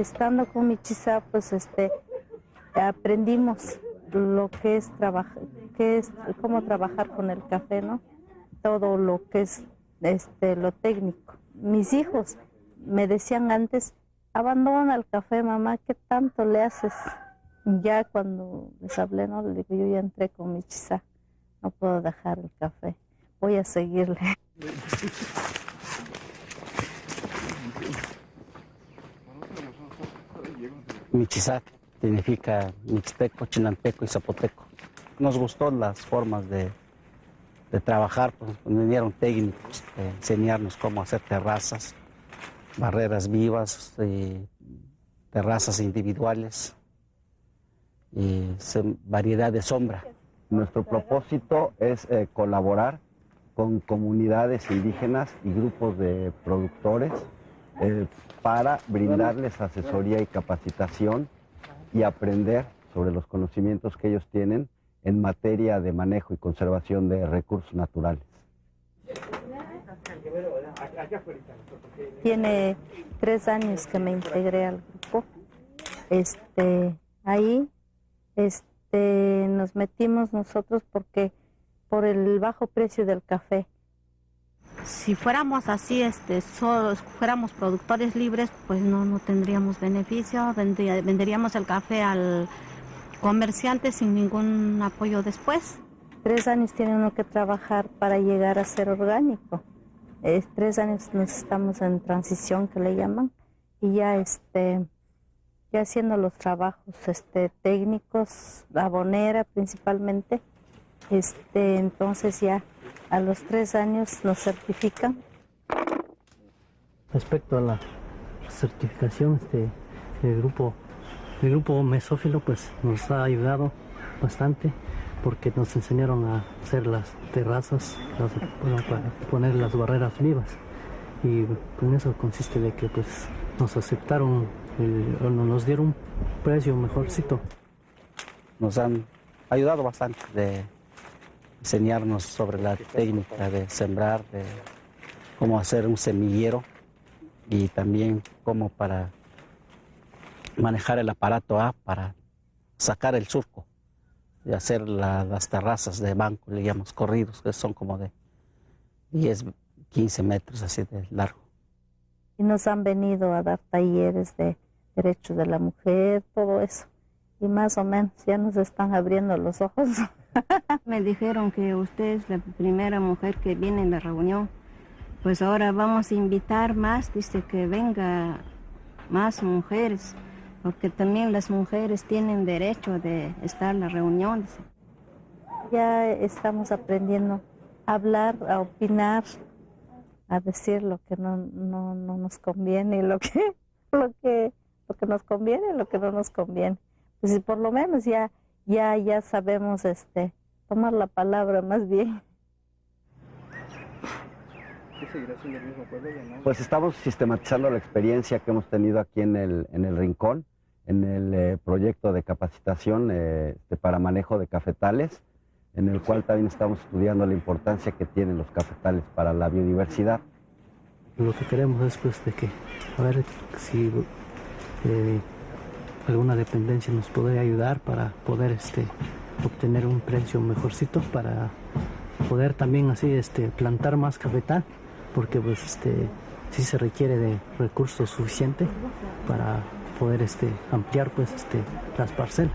estando con Michisa, pues este, aprendimos lo que es trabajar, que es cómo trabajar con el café, ¿no? Todo lo que es este, lo técnico. Mis hijos me decían antes, abandona el café, mamá, ¿qué tanto le haces? Ya cuando les hablé, ¿no? Le digo, yo ya entré con mi no puedo dejar el café, voy a seguirle. Michizac significa mixteco, chinanteco y zapoteco. Nos gustó las formas de, de trabajar, pues vinieron técnicos, de enseñarnos cómo hacer terrazas, barreras vivas, y terrazas individuales y variedad de sombra. Nuestro propósito es eh, colaborar con comunidades indígenas y grupos de productores para brindarles asesoría y capacitación y aprender sobre los conocimientos que ellos tienen en materia de manejo y conservación de recursos naturales. Tiene tres años que me integré al grupo. Este, ahí este, nos metimos nosotros porque por el bajo precio del café. Si fuéramos así, este, solo fuéramos productores libres, pues no, no tendríamos beneficio, venderíamos el café al comerciante sin ningún apoyo después. Tres años tiene uno que trabajar para llegar a ser orgánico. tres años nos estamos en transición que le llaman y ya este ya haciendo los trabajos este técnicos, abonera principalmente. Este, entonces ya a los tres años nos certifican. Respecto a la certificación, este, el grupo, el grupo mesófilo pues nos ha ayudado bastante porque nos enseñaron a hacer las terrazas, para poner las barreras vivas y con eso consiste de que pues nos aceptaron, nos dieron un precio mejorcito. Nos han ayudado bastante de enseñarnos sobre la técnica de sembrar, de cómo hacer un semillero y también cómo para manejar el aparato A para sacar el surco y hacer las terrazas de banco, le llamamos corridos, que son como de 10, 15 metros así de largo. Y nos han venido a dar talleres de derechos de la mujer, todo eso. Y más o menos ya nos están abriendo los ojos. Me dijeron que usted es la primera mujer que viene en la reunión. Pues ahora vamos a invitar más, dice que venga más mujeres, porque también las mujeres tienen derecho de estar en la reunión. Ya estamos aprendiendo a hablar, a opinar, a decir lo que no, no, no nos conviene y lo que, lo que, lo que nos conviene y lo que no nos conviene. Pues por lo menos ya ya, ya sabemos este, tomar la palabra más bien. Pues estamos sistematizando la experiencia que hemos tenido aquí en el, en el Rincón, en el eh, proyecto de capacitación eh, este, para manejo de cafetales, en el cual también estamos estudiando la importancia que tienen los cafetales para la biodiversidad. Lo que queremos es pues de que, a ver si eh, alguna dependencia nos podría ayudar para poder este, obtener un precio mejorcito para poder también así este, plantar más cafetal porque pues este sí se requiere de recursos suficientes para poder este ampliar pues este las parcelas.